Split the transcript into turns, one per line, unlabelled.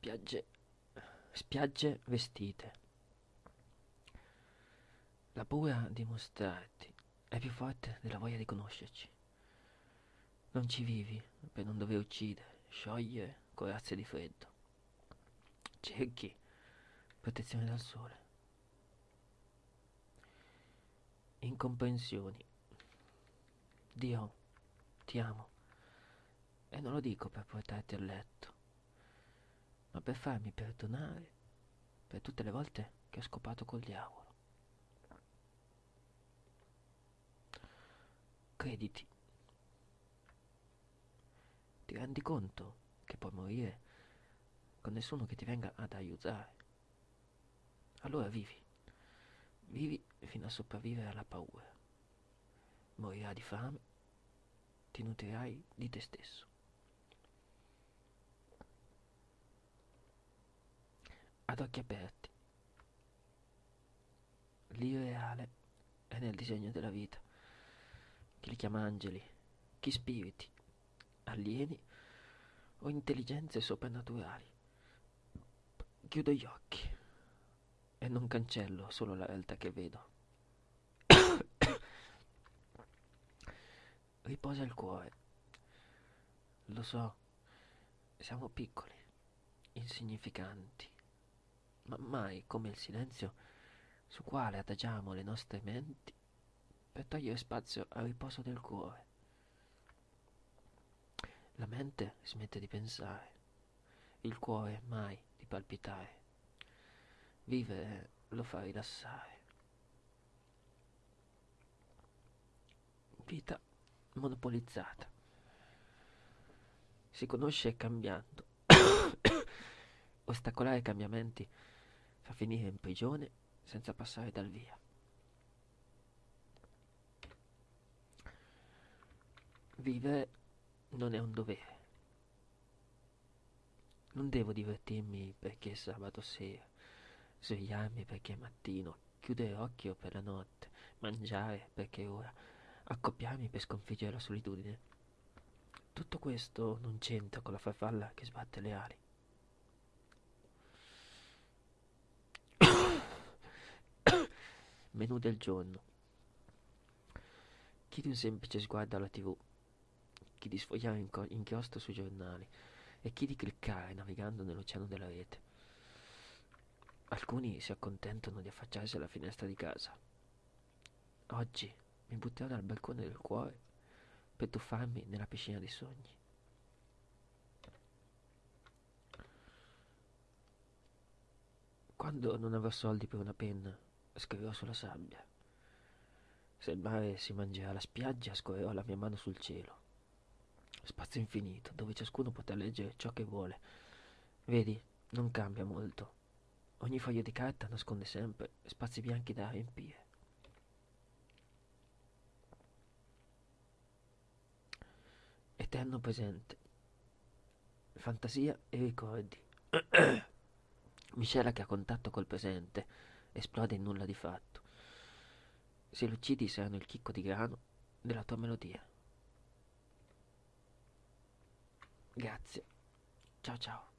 Spiagge, spiagge vestite. La paura di mostrarti è più forte della voglia di conoscerci. Non ci vivi per non dover uccidere, sciogliere corazze di freddo. Cerchi protezione dal sole. Incomprensioni. Dio, ti amo. E non lo dico per portarti a letto, ma per farmi perdonare per tutte le volte che ho scopato col diavolo. Crediti. Ti rendi conto che puoi morire con nessuno che ti venga ad aiutare? Allora vivi. Vivi fino a sopravvivere alla paura. Morirai di fame, ti nutrirai di te stesso. Ad occhi aperti. L'irreale è nel disegno della vita. Chi li chiama angeli, chi spiriti, alieni o intelligenze soprannaturali. Chiudo gli occhi e non cancello solo la realtà che vedo. Riposa il cuore. Lo so, siamo piccoli, insignificanti, ma mai come il silenzio su quale adagiamo le nostre menti per togliere spazio al riposo del cuore. La mente smette di pensare, il cuore mai di palpitare. Vivere lo fa rilassare. Vita monopolizzata. Si conosce cambiando. Ostacolare cambiamenti fa finire in prigione senza passare dal via. Vivere non è un dovere. Non devo divertirmi perché è sabato sera, svegliarmi perché è mattino, chiudere occhio per la notte, mangiare perché è ora, accoppiarmi per sconfiggere la solitudine. Tutto questo non c'entra con la farfalla che sbatte le ali. Menù del giorno. Chiedi un semplice sguardo alla tv chi di sfogliare inchiostro sui giornali e chi di cliccare navigando nell'oceano della rete. Alcuni si accontentano di affacciarsi alla finestra di casa. Oggi mi butterò dal balcone del cuore per tuffarmi nella piscina dei sogni. Quando non avrò soldi per una penna, scriverò sulla sabbia. Se il mare si mangerà la spiaggia, scorrerò la mia mano sul cielo. Spazio infinito, dove ciascuno potrà leggere ciò che vuole. Vedi, non cambia molto. Ogni foglio di carta nasconde sempre spazi bianchi da riempire. Eterno presente. Fantasia e ricordi. Miscela che ha contatto col presente esplode in nulla di fatto. Se lo uccidi saranno il chicco di grano della tua melodia. Grazie. Ciao ciao.